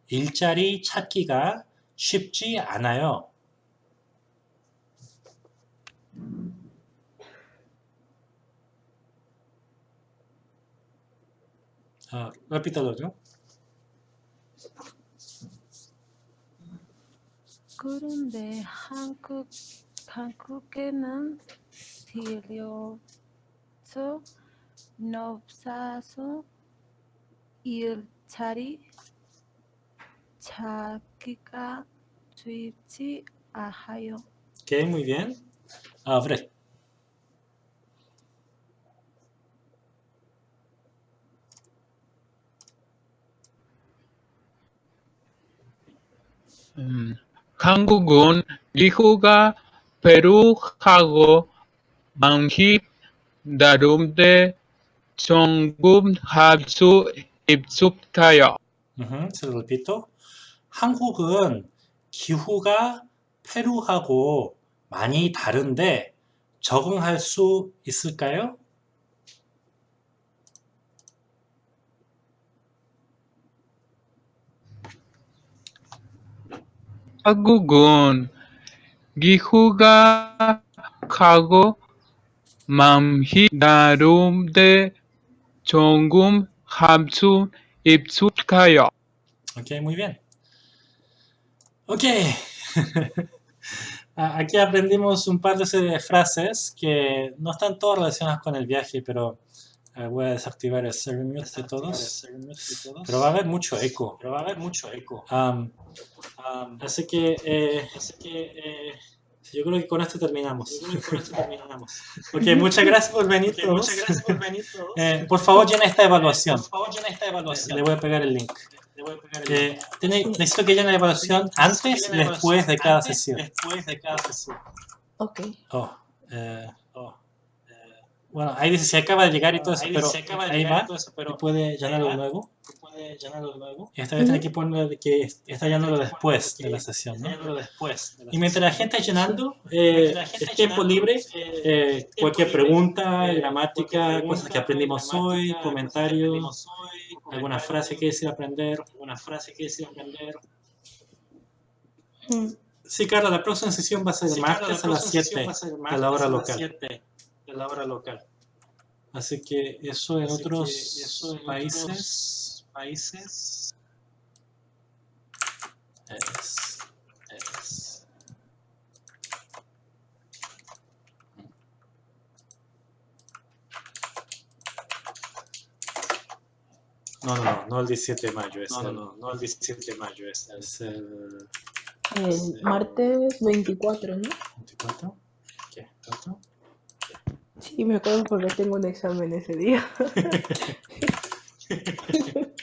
일자리 찾기가 쉽지 않아요. 아, repítalo, ¿no? 그런데 한국 한국에는 실업률 높아서 일자리 자기가 쉽지 않아요. Ok, muy bien. Ah, Fred. 음, 한국은 기후가 페루하고 많기 다른데 조금 할수 있을까요? Ujú, se lo repito. 한국은 기후가 페루하고 많이 다른데 적응할 수 있을까요? 한국은 기후가 하고 많기 다른데 조금 할수 있을까요? Ok, muy bien. Ok. Aquí aprendimos un par de frases que no están todas relacionadas con el viaje, pero eh, voy a desactivar el server mute de todos. Pero va a haber mucho eco. Pero va a haber mucho eco. Am, Um, así que eh, así que eh, yo creo que con esto terminamos. con esto terminamos. Ok, muchas gracias por venir Ok, todos. muchas gracias por venir todos. Eh, por favor, llena esta evaluación. Por favor, llena esta evaluación. Le voy a pegar el link. Eh, necesito que llene la evaluación antes y después de cada sesión. Después de cada sesión. Ok. Oh, eh, oh, eh, bueno, ahí dice si acaba de llegar y todo eso, Ahí pero dice, acaba de ahí llegar y va. todo eso, pero y puede llenarlo va. de nuevo. Llenarlo. Y esta vez tiene que poner que está llenándolo después de la sesión, ¿no? Llenarlo después. de la Y mientras la gente está llenando, eh, Mientras la gente es tiempo libre. eh, tiempo cualquier libre, pregunta, eh, gramática, cualquier cosas que aprendimos hoy, comentarios, aprendimos hoy, alguna frase que desea aprender. alguna frase que desea aprender. Mm, Sí, Carla, la próxima sesión va a ser Sí, martes la a las próxima sesión 7 va a ser de la hora local. 7 de la hora local. Así que eso en Así otros eso en países otros países es- es No, no, no, no el 17 de mayo, es no, no, el, no, no el 17 de mayo, es el es el El martes 24, ¿no? 24. ¿Qué? ¿Cuánto? Sí, me acuerdo porque tengo un examen ese día.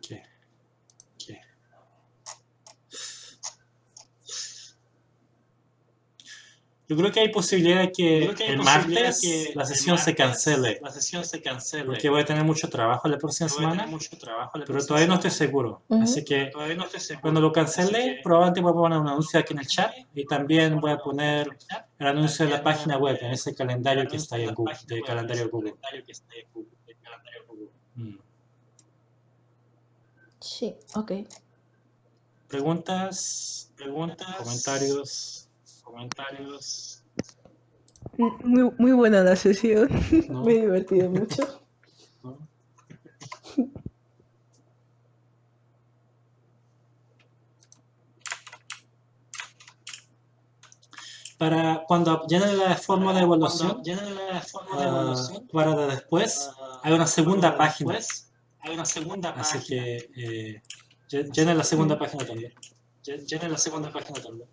¿Qué? ¿Qué? Yo creo que hay posibilidad de que el martes que la sesión se cancele, La sesión se cancele. porque voy a tener mucho trabajo la próxima Voy semana, mucho trabajo la pero próxima todavía no estoy semana. seguro. Así que Todavía no estoy seguro. cuando lo cancele, que- probablemente voy a poner un anuncio aquí en el chat y también voy a poner el anuncio de la página web, en ese calendario que está ahí en Google, de calendario Google. Mm. Sí, ok. Preguntas, Preguntas, comentarios, comentarios. Muy, muy buena la sesión. ¿no? Me he divertido mucho. ¿no? Para cuando llenen la forma de evaluación, la forma de ah, evaluación, para después, ah, hay una segunda página. después, hay una segunda Así página. que eh, lle- llenen la segunda página también. Lle- Llenen la segunda página también.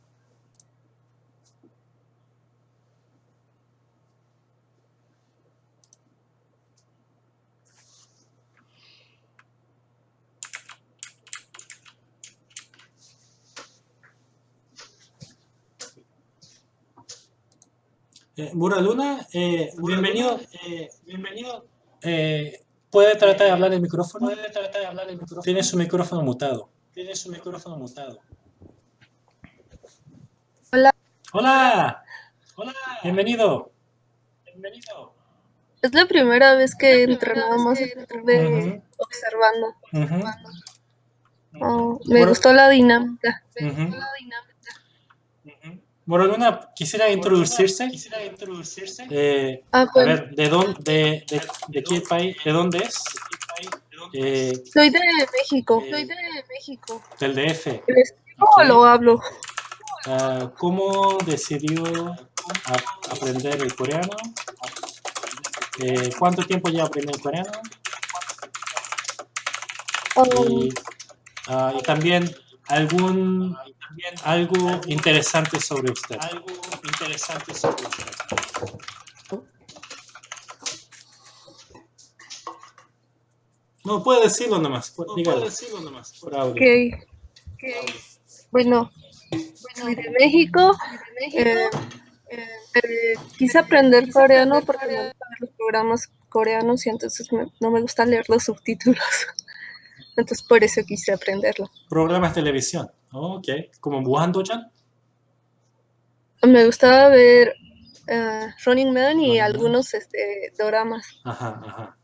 Eh, Mura Luna, eh, bienvenido. Eh, bienvenido. Eh, ¿Puede tratar de hablar el micrófono? Puede tratar de hablar el micrófono. Tiene su micrófono mutado. Tiene su micrófono mutado. Hola, Hola, bienvenido. bienvenido. Es la primera vez que entro, nada más observando. Oh, me Bueno. gustó la dinámica. ujú. Ujú. Mura Luna, quisiera introducirse. Quisiera introducirse. Eh, Ah, a pues, ver, ¿de dónde, de, de, de qué país, de dónde es? Eh, soy de México. eh, Soy de México. del DF. ¿Lo escribo o Ok. lo hablo? Ah, ¿Cómo decidió a- aprender el coreano? Eh, ¿Cuánto tiempo ya aprendiendo el coreano? y, ah, y también algún algo interesante sobre usted. Algo interesante sobre usted. No, puede decirlo nomás. pu- No dígalo, decirlo nomás. por audio. Bueno, de México. eh, eh, quise aprender coreano porque me gustan los programas coreanos y entonces me- no me gusta leer los subtítulos. Entonces por eso quise aprenderlo. Programas de televisión. Oh, ok. Como Muhan-Dochan. Me gustaba ver eh, Running Man y algunos este, doramas. Ajá, ajá.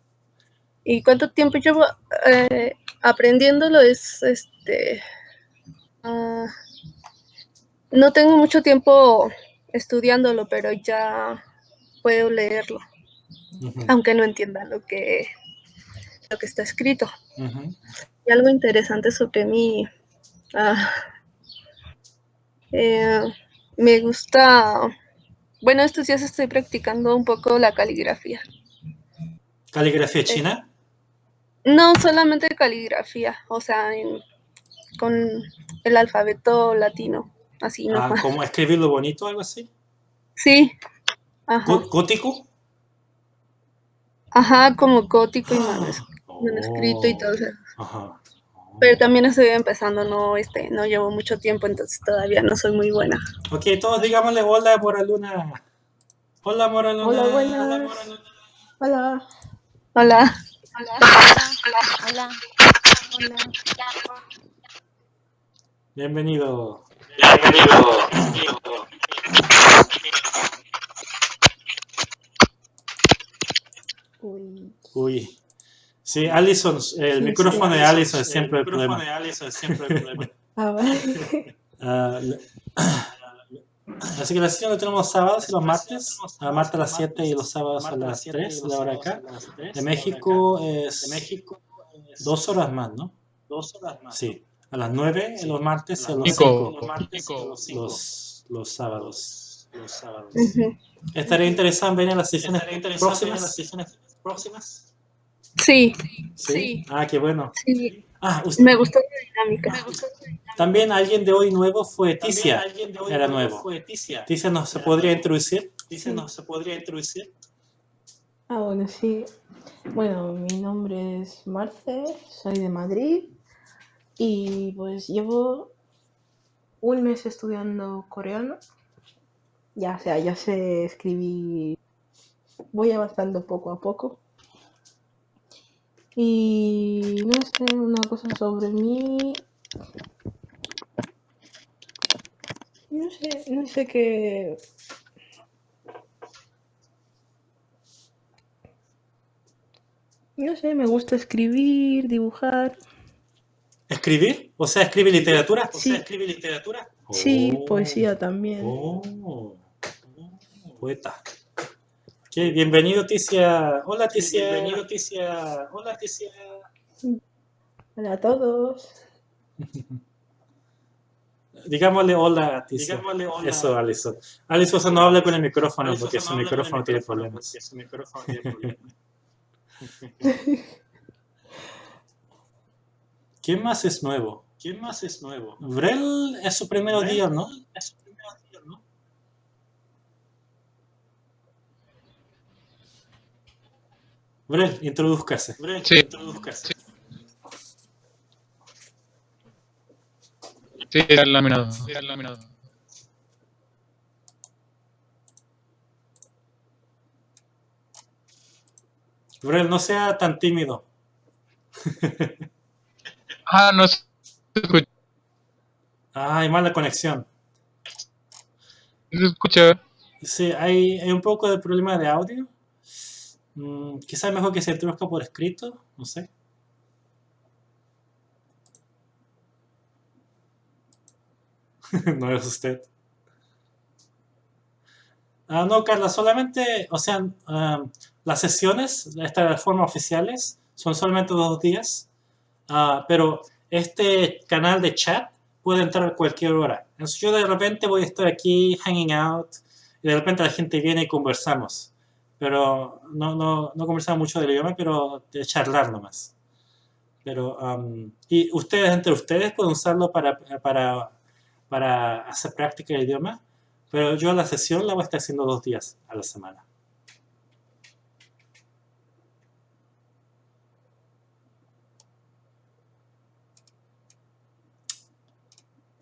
¿Y cuánto tiempo llevo eh, aprendiéndolo? Es este. ah, no tengo mucho tiempo estudiándolo, pero ya puedo leerlo, aunque no entienda lo que, lo que está escrito. Y algo interesante sobre mí. Ah, eh, me gusta. Bueno, estos días estoy practicando un poco la caligrafía. Caligrafía china. No solamente caligrafía, o sea, en- con el alfabeto latino, así Ah, nomás. como escribirlo bonito, algo así. Sí, ajá, Gó- ¿Gótico? ajá, como gótico y manos- manuscrito y todo eso. Ajá. Pero también estoy empezando, no, este, no llevo mucho tiempo, entonces todavía no soy muy buena. Ok, todos digámosle hola, Moraluna. Hola, Moraluna. Hola, buenas. Hola. Hola. Hola. Bienvenido. Uy. Uy. Sí, Allison, el Sí, micrófono sí. de Allison es siempre el micrófono problema. de Allison es siempre el problema. Ah, vale. Ah, así que la sesión la tenemos los sábados y los martes. A martes a las 7 y los sábados a las 3, la hora acá. De México es De México es dos horas más, ¿no? dos horas más. Sí. A las 9 en los martes y a los Cinco. 5 Los los los, sábados. Los sábados. Estaría interesante venir a las sesiones ¿Estaría interesante en las próximas. Sí, ¿Sí? Ah, qué bueno. sí, Ah, usted- me gustó la dinámica. también alguien de hoy nuevo fue Ticia. alguien de hoy Era nuevo nuevo. Fue Ticia. Ticia nos se podría introducir. Dice, ¿no se podría introducir? Ah, bueno, sí. Bueno, mi nombre es Marce, soy de Madrid y pues llevo un mes estudiando coreano. Ya, o sea, ya sé escribir, voy avanzando poco a poco. Y no sé, una cosa sobre mí. No sé, no sé qué. No sé, me gusta escribir, dibujar. ¿Escribir? O sea, escribe literatura. O Sí. sea, escribe literatura. Sí, Oh. poesía también. Oh, poeta. Bienvenido Ticia. Hola Ticia. Bienvenido, Ticia. Hola, Ticia. Hola a todos. Digámosle hola a Ticia. Digámosle hola. Eso, Alison. Alison no habla con el micrófono Alison porque no su habla con el micrófono tiene problemas. porque su micrófono tiene problemas. ¿Quién más es nuevo? ¿Quién más es nuevo? Vrel es su primer Vrel día, ¿no? Es su primer día, ¿no? Vrel, introduzcase. Brent, Sí. introduzcase. Sí, era laminado. Era laminado. Vrel, no sea tan tímido. Ah, no se escucha. Ah, hay mala conexión. Se escucha. Sí, hay, hay un poco de problema de audio. Mm, quizás mejor que se introduzca por escrito, no sé. no es usted. Ah, no, Carla, solamente, o sea, ah, las sesiones, estas formas oficiales, son solamente dos días, Ah, pero este canal de chat puede entrar a cualquier hora. Entonces yo de repente voy a estar aquí hanging out y de repente la gente viene y conversamos. Pero no, no, no conversamos mucho del idioma, pero de charlar nomás. Pero, am, y ustedes, entre ustedes, pueden usarlo para, para, para hacer práctica de idioma. Pero yo la sesión la voy a estar haciendo dos días a la semana.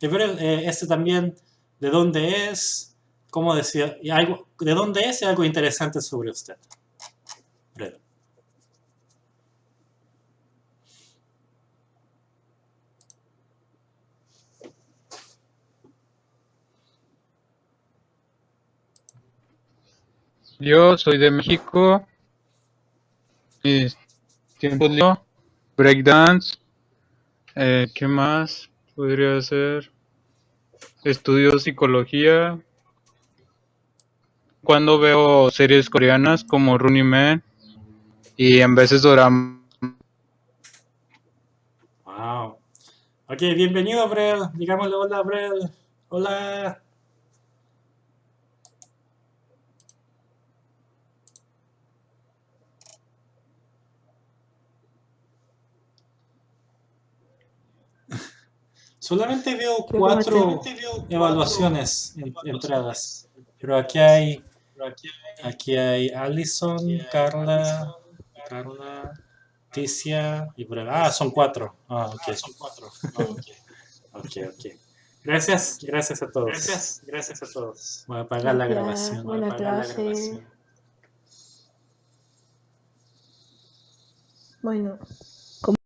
Eh, este también, de dónde es, cómo decía, y algo, de dónde es y algo interesante sobre usted. Yo soy de México. Mis tiempos libres, breakdance. Eh, ¿Qué más podría ser? Estudio psicología. Cuando veo series coreanas como Running Man y en veces dorama. Wow. Ok, bienvenido, Brel. Digámosle hola, Brel. Hola. Solamente veo cuatro evaluaciones en- entradas. Pero aquí hay, aquí hay Allison, Carla, Carla, Ticia y Brel. Ah, son cuatro. Ah, ok. Son cuatro. Ok, ok. Gracias, gracias a todos. Gracias, gracias a todos. Voy a apagar la grabación. Voy a buena apagar la clase. grabación. Bueno,